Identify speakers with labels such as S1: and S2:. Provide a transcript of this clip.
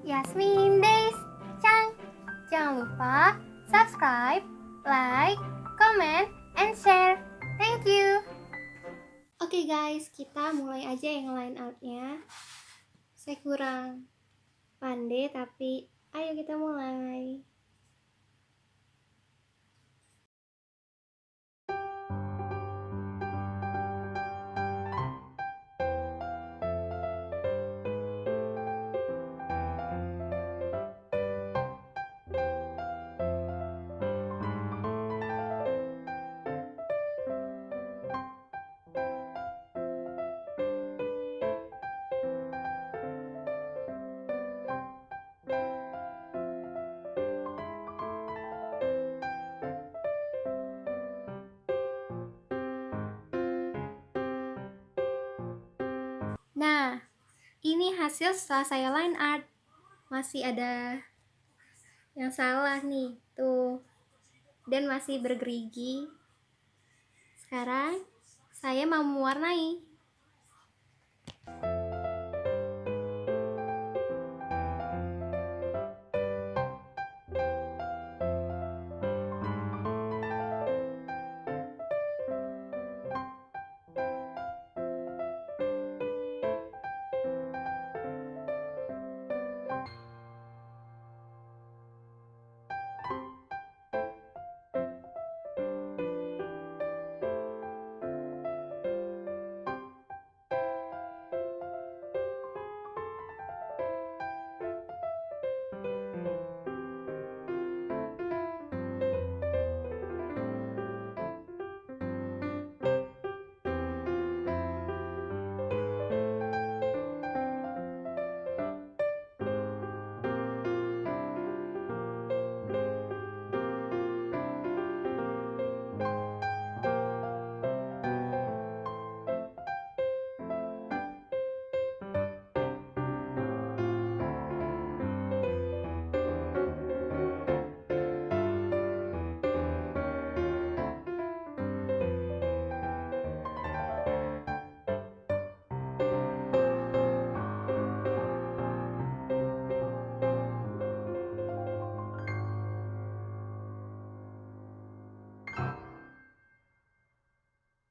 S1: Yasmin Days Chang. Jangan lupa subscribe, like, comment, and share. Thank you. Oke guys, kita mulai aja yang line outnya. Saya kurang pandai tapi ayo kita mulai. Nah, ini hasil setelah saya line art. Masih ada yang salah nih, tuh. Dan masih bergerigi. Sekarang saya mau mewarnai.